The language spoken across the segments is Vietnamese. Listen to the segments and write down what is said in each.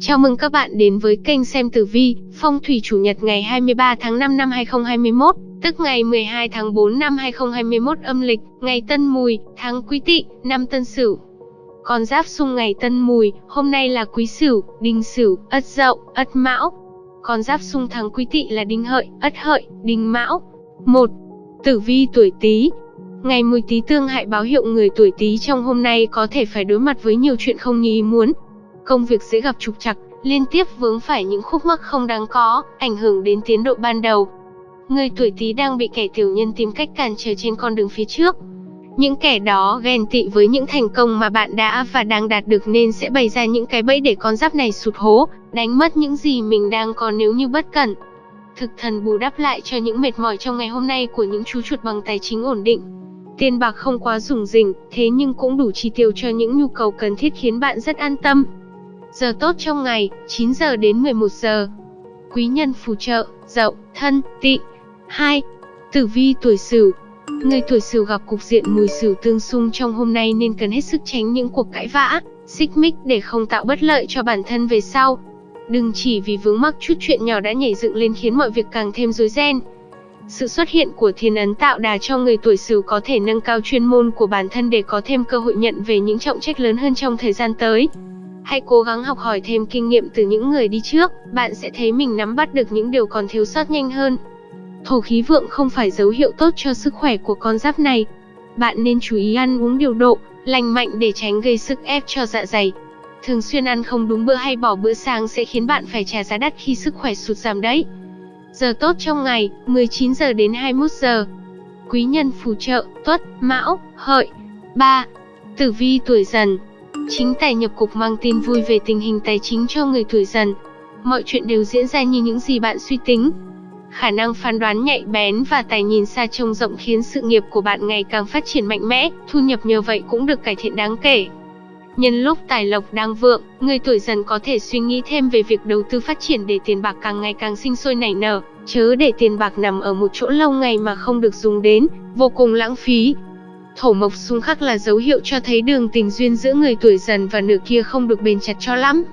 Chào mừng các bạn đến với kênh xem tử vi, phong thủy chủ nhật ngày 23 tháng 5 năm 2021, tức ngày 12 tháng 4 năm 2021 âm lịch, ngày Tân Mùi, tháng Quý Tỵ, năm Tân Sửu. Con giáp xung ngày Tân Mùi, hôm nay là Quý Sửu, Đinh Sửu, Ất Dậu, Ất Mão. Con giáp xung tháng Quý Tỵ là Đinh Hợi, Ất Hợi, Đinh Mão. 1. Tử vi tuổi Tý, Ngày mùi Tý tương hại báo hiệu người tuổi Tý trong hôm nay có thể phải đối mặt với nhiều chuyện không như ý muốn, công việc dễ gặp trục trặc, liên tiếp vướng phải những khúc mắc không đáng có, ảnh hưởng đến tiến độ ban đầu. Người tuổi Tý đang bị kẻ tiểu nhân tìm cách cản trở trên con đường phía trước. Những kẻ đó ghen tị với những thành công mà bạn đã và đang đạt được nên sẽ bày ra những cái bẫy để con giáp này sụt hố, đánh mất những gì mình đang có nếu như bất cẩn. Thực thần bù đắp lại cho những mệt mỏi trong ngày hôm nay của những chú chuột bằng tài chính ổn định. Tiền bạc không quá rủng rỉnh, thế nhưng cũng đủ chi tiêu cho những nhu cầu cần thiết khiến bạn rất an tâm. Giờ tốt trong ngày, 9 giờ đến 11 giờ. Quý nhân phù trợ, dậu, thân, tị. 2. Tử vi tuổi sửu Người tuổi sửu gặp cục diện mùi sửu tương xung trong hôm nay nên cần hết sức tránh những cuộc cãi vã, xích mích để không tạo bất lợi cho bản thân về sau. Đừng chỉ vì vướng mắc chút chuyện nhỏ đã nhảy dựng lên khiến mọi việc càng thêm rối ren. Sự xuất hiện của thiên ấn tạo đà cho người tuổi sửu có thể nâng cao chuyên môn của bản thân để có thêm cơ hội nhận về những trọng trách lớn hơn trong thời gian tới. Hãy cố gắng học hỏi thêm kinh nghiệm từ những người đi trước, bạn sẽ thấy mình nắm bắt được những điều còn thiếu sót nhanh hơn. Thổ khí vượng không phải dấu hiệu tốt cho sức khỏe của con giáp này. Bạn nên chú ý ăn uống điều độ, lành mạnh để tránh gây sức ép cho dạ dày. Thường xuyên ăn không đúng bữa hay bỏ bữa sáng sẽ khiến bạn phải trả giá đắt khi sức khỏe sụt giảm đấy. Giờ tốt trong ngày, 19 giờ đến 21 giờ. Quý nhân phù trợ, tuất, mão, hợi. 3. Tử vi tuổi dần, Chính tài nhập cục mang tin vui về tình hình tài chính cho người tuổi dần. Mọi chuyện đều diễn ra như những gì bạn suy tính. Khả năng phán đoán nhạy bén và tài nhìn xa trông rộng khiến sự nghiệp của bạn ngày càng phát triển mạnh mẽ, thu nhập nhờ vậy cũng được cải thiện đáng kể. Nhân lúc tài lộc đang vượng, người tuổi dần có thể suy nghĩ thêm về việc đầu tư phát triển để tiền bạc càng ngày càng sinh sôi nảy nở, chớ để tiền bạc nằm ở một chỗ lâu ngày mà không được dùng đến, vô cùng lãng phí. Thổ mộc xung khắc là dấu hiệu cho thấy đường tình duyên giữa người tuổi dần và nửa kia không được bền chặt cho lắm.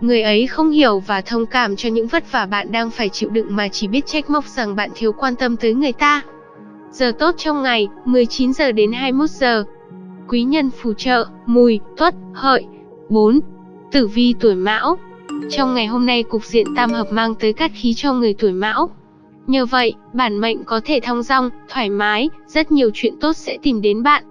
Người ấy không hiểu và thông cảm cho những vất vả bạn đang phải chịu đựng mà chỉ biết trách móc rằng bạn thiếu quan tâm tới người ta. Giờ tốt trong ngày, 19 giờ đến 21 giờ. Quý nhân phù trợ, mùi, tuất, hợi. 4. Tử vi tuổi mão. Trong ngày hôm nay cục diện tam hợp mang tới cát khí cho người tuổi mão. Nhờ vậy, bản mệnh có thể thong dong, thoải mái, rất nhiều chuyện tốt sẽ tìm đến bạn.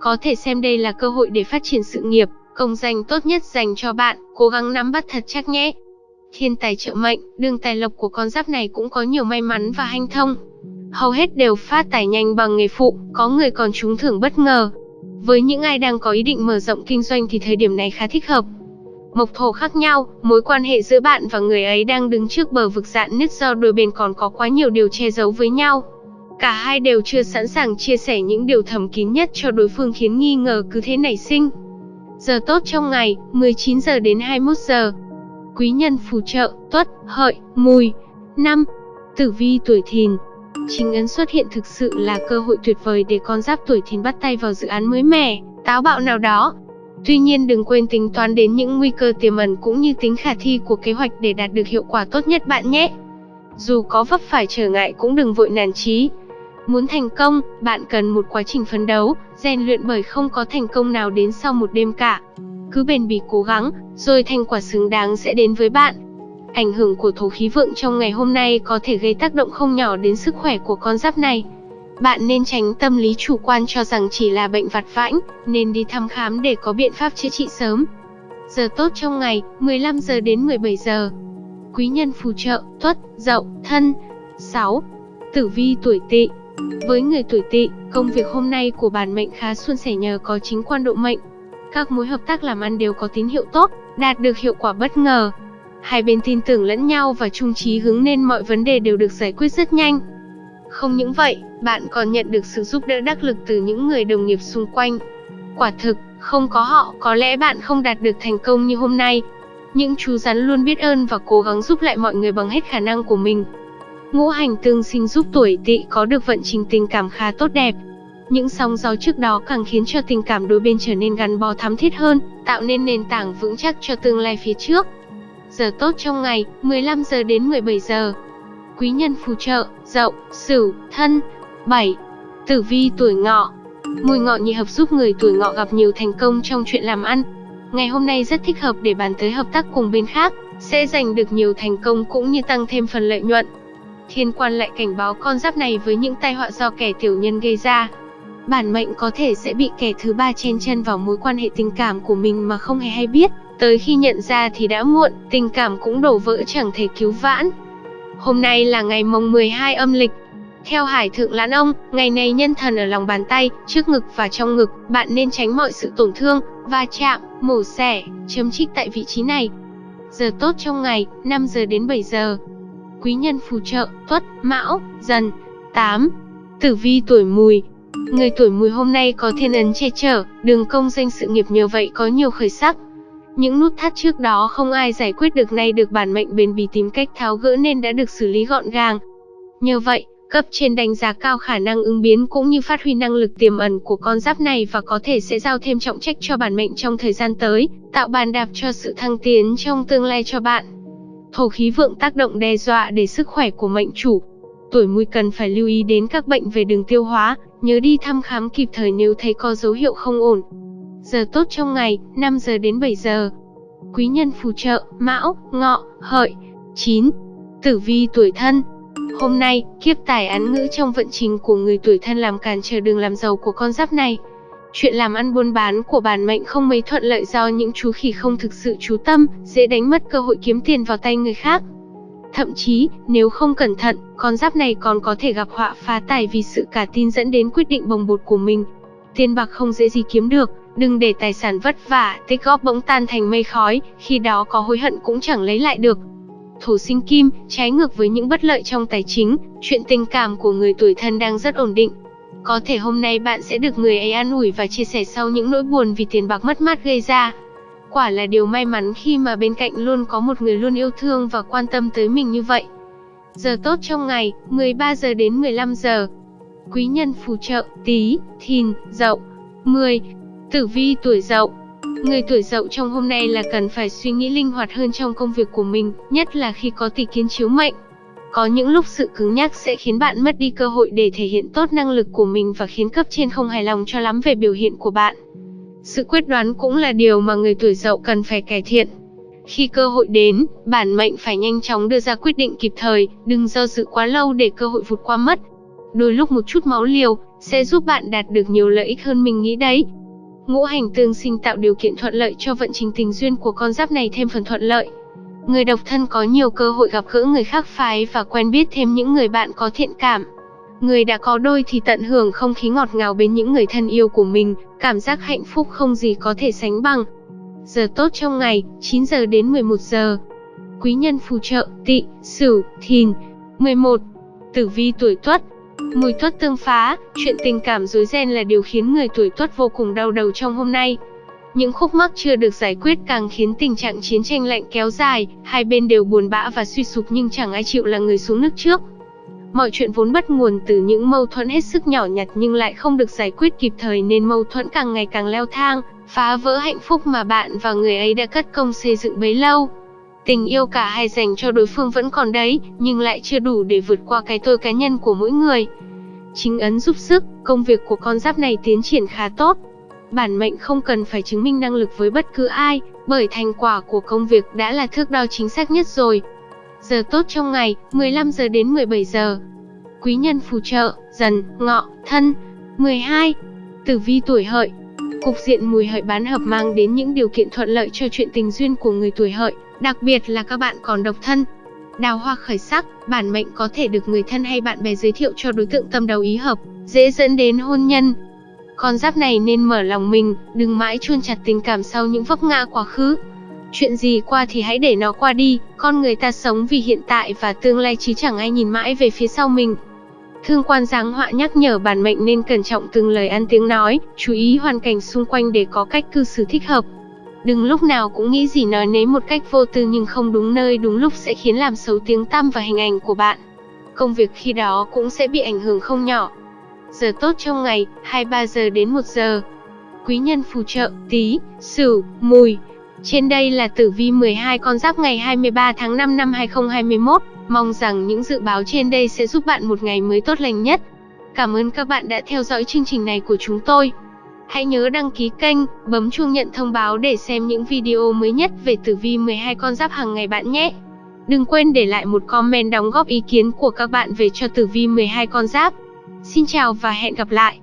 Có thể xem đây là cơ hội để phát triển sự nghiệp, công danh tốt nhất dành cho bạn, cố gắng nắm bắt thật chắc nhé. Thiên tài trợ mệnh, đường tài lộc của con giáp này cũng có nhiều may mắn và hanh thông. Hầu hết đều phát tài nhanh bằng nghề phụ, có người còn trúng thưởng bất ngờ. Với những ai đang có ý định mở rộng kinh doanh thì thời điểm này khá thích hợp, mộc thổ khác nhau, mối quan hệ giữa bạn và người ấy đang đứng trước bờ vực dạn nứt do đôi bên còn có quá nhiều điều che giấu với nhau. Cả hai đều chưa sẵn sàng chia sẻ những điều thầm kín nhất cho đối phương khiến nghi ngờ cứ thế nảy sinh. Giờ tốt trong ngày, 19 giờ đến 21 giờ. Quý nhân phù trợ, tuất, hợi, mùi. 5. Tử vi tuổi thìn Chính ấn xuất hiện thực sự là cơ hội tuyệt vời để con giáp tuổi thìn bắt tay vào dự án mới mẻ, táo bạo nào đó, Tuy nhiên đừng quên tính toán đến những nguy cơ tiềm ẩn cũng như tính khả thi của kế hoạch để đạt được hiệu quả tốt nhất bạn nhé. Dù có vấp phải trở ngại cũng đừng vội nản chí. Muốn thành công, bạn cần một quá trình phấn đấu, rèn luyện bởi không có thành công nào đến sau một đêm cả. Cứ bền bỉ cố gắng, rồi thành quả xứng đáng sẽ đến với bạn. Ảnh hưởng của thổ khí vượng trong ngày hôm nay có thể gây tác động không nhỏ đến sức khỏe của con giáp này. Bạn nên tránh tâm lý chủ quan cho rằng chỉ là bệnh vặt vãnh, nên đi thăm khám để có biện pháp chữa trị sớm. Giờ tốt trong ngày, 15 giờ đến 17 giờ. Quý nhân phù trợ, tuất, dậu, thân. 6. Tử vi tuổi tỵ Với người tuổi tỵ, công việc hôm nay của bản mệnh khá suôn sẻ nhờ có chính quan độ mệnh. Các mối hợp tác làm ăn đều có tín hiệu tốt, đạt được hiệu quả bất ngờ. Hai bên tin tưởng lẫn nhau và chung trí hướng nên mọi vấn đề đều được giải quyết rất nhanh. Không những vậy, bạn còn nhận được sự giúp đỡ đắc lực từ những người đồng nghiệp xung quanh. Quả thực, không có họ, có lẽ bạn không đạt được thành công như hôm nay. Những chú rắn luôn biết ơn và cố gắng giúp lại mọi người bằng hết khả năng của mình. Ngũ hành tương sinh giúp tuổi tỵ có được vận trình tình cảm khá tốt đẹp. Những sóng gió trước đó càng khiến cho tình cảm đôi bên trở nên gắn bó thắm thiết hơn, tạo nên nền tảng vững chắc cho tương lai phía trước. Giờ tốt trong ngày, 15 giờ đến 17 giờ. Quý nhân phù trợ, Dậu, Sửu, Thân. 7. Tử vi tuổi Ngọ. Mùi ngọ nhị hợp giúp người tuổi Ngọ gặp nhiều thành công trong chuyện làm ăn. Ngày hôm nay rất thích hợp để bàn tới hợp tác cùng bên khác, sẽ giành được nhiều thành công cũng như tăng thêm phần lợi nhuận. Thiên quan lại cảnh báo con giáp này với những tai họa do kẻ tiểu nhân gây ra. Bản mệnh có thể sẽ bị kẻ thứ ba chen chân vào mối quan hệ tình cảm của mình mà không hề hay biết, tới khi nhận ra thì đã muộn, tình cảm cũng đổ vỡ chẳng thể cứu vãn. Hôm nay là ngày mồng 12 âm lịch. Theo Hải Thượng Lãn Ông, ngày này nhân thần ở lòng bàn tay, trước ngực và trong ngực, bạn nên tránh mọi sự tổn thương, va chạm, mổ xẻ, chấm trích tại vị trí này. Giờ tốt trong ngày, 5 giờ đến 7 giờ. Quý nhân phù trợ, Tuất, Mão, Dần. 8. Tử vi tuổi Mùi, Người tuổi mùi hôm nay có thiên ấn che chở, đường công danh sự nghiệp nhờ vậy có nhiều khởi sắc. Những nút thắt trước đó không ai giải quyết được nay được bản mệnh bền bỉ tìm cách tháo gỡ nên đã được xử lý gọn gàng. Nhờ vậy, cấp trên đánh giá cao khả năng ứng biến cũng như phát huy năng lực tiềm ẩn của con giáp này và có thể sẽ giao thêm trọng trách cho bản mệnh trong thời gian tới, tạo bàn đạp cho sự thăng tiến trong tương lai cho bạn. Thổ khí vượng tác động đe dọa để sức khỏe của mệnh chủ. Tuổi mùi cần phải lưu ý đến các bệnh về đường tiêu hóa, nhớ đi thăm khám kịp thời nếu thấy có dấu hiệu không ổn. Giờ tốt trong ngày, 5 giờ đến 7 giờ. Quý nhân phù trợ, Mão, Ngọ, Hợi. 9. Tử vi tuổi thân. Hôm nay, kiếp tài án ngữ trong vận trình của người tuổi thân làm cản trở đường làm giàu của con giáp này. Chuyện làm ăn buôn bán của bản mệnh không mấy thuận lợi do những chú khỉ không thực sự chú tâm, dễ đánh mất cơ hội kiếm tiền vào tay người khác. Thậm chí, nếu không cẩn thận, con giáp này còn có thể gặp họa phá tài vì sự cả tin dẫn đến quyết định bồng bột của mình. Tiền bạc không dễ gì kiếm được, đừng để tài sản vất vả, tích góp bỗng tan thành mây khói, khi đó có hối hận cũng chẳng lấy lại được. thủ sinh kim, trái ngược với những bất lợi trong tài chính, chuyện tình cảm của người tuổi thân đang rất ổn định. Có thể hôm nay bạn sẽ được người ấy an ủi và chia sẻ sau những nỗi buồn vì tiền bạc mất mát gây ra. Quả là điều may mắn khi mà bên cạnh luôn có một người luôn yêu thương và quan tâm tới mình như vậy. Giờ tốt trong ngày, 13 giờ đến 15 giờ. Quý nhân phù trợ, tí, thìn, dậu. 10. Tử vi tuổi dậu. Người tuổi dậu trong hôm nay là cần phải suy nghĩ linh hoạt hơn trong công việc của mình, nhất là khi có tỷ kiến chiếu mệnh. Có những lúc sự cứng nhắc sẽ khiến bạn mất đi cơ hội để thể hiện tốt năng lực của mình và khiến cấp trên không hài lòng cho lắm về biểu hiện của bạn. Sự quyết đoán cũng là điều mà người tuổi dậu cần phải cải thiện. Khi cơ hội đến, bản mệnh phải nhanh chóng đưa ra quyết định kịp thời, đừng do dự quá lâu để cơ hội vụt qua mất. Đôi lúc một chút máu liều sẽ giúp bạn đạt được nhiều lợi ích hơn mình nghĩ đấy. Ngũ hành tương sinh tạo điều kiện thuận lợi cho vận trình tình duyên của con giáp này thêm phần thuận lợi. Người độc thân có nhiều cơ hội gặp gỡ người khác phái và quen biết thêm những người bạn có thiện cảm. Người đã có đôi thì tận hưởng không khí ngọt ngào bên những người thân yêu của mình, cảm giác hạnh phúc không gì có thể sánh bằng. Giờ tốt trong ngày, 9 giờ đến 11 giờ. Quý nhân phù trợ, tị, sửu, thìn. 11. Tử vi tuổi tuất, Mùi tuất tương phá, chuyện tình cảm rối ren là điều khiến người tuổi tuất vô cùng đau đầu trong hôm nay. Những khúc mắc chưa được giải quyết càng khiến tình trạng chiến tranh lạnh kéo dài, hai bên đều buồn bã và suy sụp nhưng chẳng ai chịu là người xuống nước trước. Mọi chuyện vốn bắt nguồn từ những mâu thuẫn hết sức nhỏ nhặt nhưng lại không được giải quyết kịp thời nên mâu thuẫn càng ngày càng leo thang, phá vỡ hạnh phúc mà bạn và người ấy đã cất công xây dựng bấy lâu. Tình yêu cả hai dành cho đối phương vẫn còn đấy, nhưng lại chưa đủ để vượt qua cái tôi cá nhân của mỗi người. Chính ấn giúp sức, công việc của con giáp này tiến triển khá tốt. Bản mệnh không cần phải chứng minh năng lực với bất cứ ai, bởi thành quả của công việc đã là thước đo chính xác nhất rồi. Giờ tốt trong ngày, 15 giờ đến 17 giờ. Quý nhân phù trợ, dần, ngọ, thân. 12. Tử vi tuổi hợi. Cục diện mùi hợi bán hợp mang đến những điều kiện thuận lợi cho chuyện tình duyên của người tuổi hợi, đặc biệt là các bạn còn độc thân. Đào hoa khởi sắc, bản mệnh có thể được người thân hay bạn bè giới thiệu cho đối tượng tâm đầu ý hợp, dễ dẫn đến hôn nhân. Con giáp này nên mở lòng mình, đừng mãi chuôn chặt tình cảm sau những vấp ngã quá khứ. Chuyện gì qua thì hãy để nó qua đi, con người ta sống vì hiện tại và tương lai chứ chẳng ai nhìn mãi về phía sau mình. Thương quan giáng họa nhắc nhở bản mệnh nên cẩn trọng từng lời ăn tiếng nói, chú ý hoàn cảnh xung quanh để có cách cư xử thích hợp. Đừng lúc nào cũng nghĩ gì nói nấy một cách vô tư nhưng không đúng nơi đúng lúc sẽ khiến làm xấu tiếng tăm và hình ảnh của bạn. Công việc khi đó cũng sẽ bị ảnh hưởng không nhỏ. Giờ tốt trong ngày, 23 giờ đến 1 giờ. Quý nhân phù trợ, tí, sửu, mùi. Trên đây là tử vi 12 con giáp ngày 23 tháng 5 năm 2021. Mong rằng những dự báo trên đây sẽ giúp bạn một ngày mới tốt lành nhất. Cảm ơn các bạn đã theo dõi chương trình này của chúng tôi. Hãy nhớ đăng ký kênh, bấm chuông nhận thông báo để xem những video mới nhất về tử vi 12 con giáp hàng ngày bạn nhé. Đừng quên để lại một comment đóng góp ý kiến của các bạn về cho tử vi 12 con giáp. Xin chào và hẹn gặp lại.